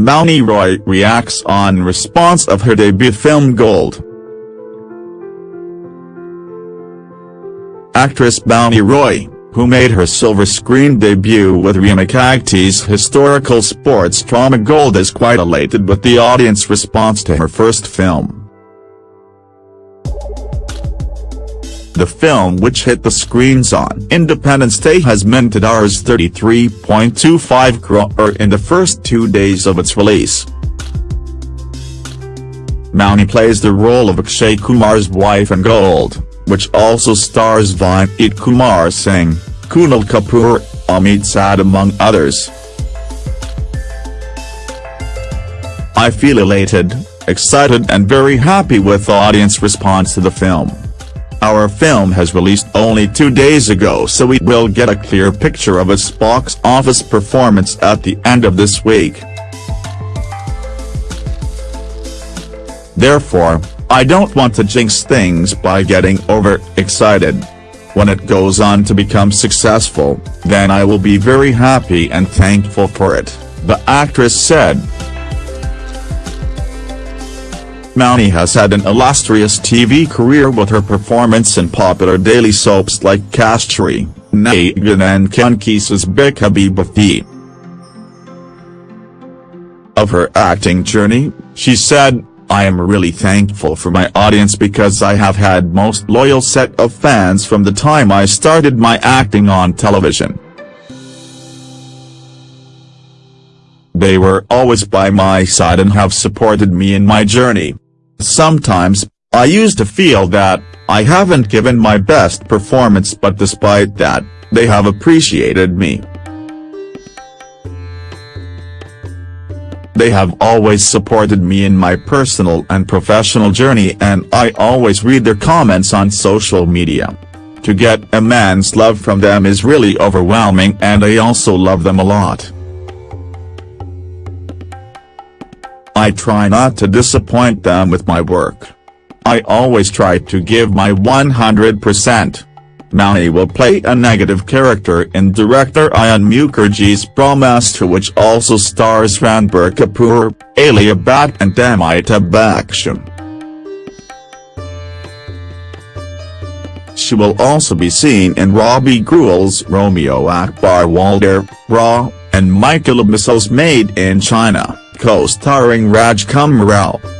Mouni Roy reacts on response of her debut film Gold. Actress Mouni Roy, who made her silver screen debut with Reema Kagti's historical sports drama Gold is quite elated with the audience response to her first film. The film which hit the screens on Independence Day has minted Rs 33.25 crore in the first two days of its release. Mouni plays the role of Akshay Kumar's wife in Gold, which also stars Vineet Kumar Singh, Kunal Kapoor, Amit Sadh among others. I feel elated, excited and very happy with the audience response to the film. Our film has released only two days ago so we will get a clear picture of its box office performance at the end of this week. Therefore, I don't want to jinx things by getting over-excited. When it goes on to become successful, then I will be very happy and thankful for it, the actress said. Mouni has had an illustrious TV career with her performance in popular daily soaps like Kasturi, Naagin and Kanki's Big Habibi. Of her acting journey, she said, I am really thankful for my audience because I have had most loyal set of fans from the time I started my acting on television. They were always by my side and have supported me in my journey. Sometimes, I used to feel that, I haven't given my best performance but despite that, they have appreciated me. They have always supported me in my personal and professional journey and I always read their comments on social media. To get a man's love from them is really overwhelming and I also love them a lot. I try not to disappoint them with my work. I always try to give my 100%. Mouni will play a negative character in director Ayan Mukherjee's Brahmastra which also stars Ranbir Kapoor, Alia Bhatt and Amitabh Bachchan. She will also be seen in Robbie Grewal's Romeo Akbar Walter, Raw, and Mikhil Musale's Made in China co-starring Rajkummar Rao.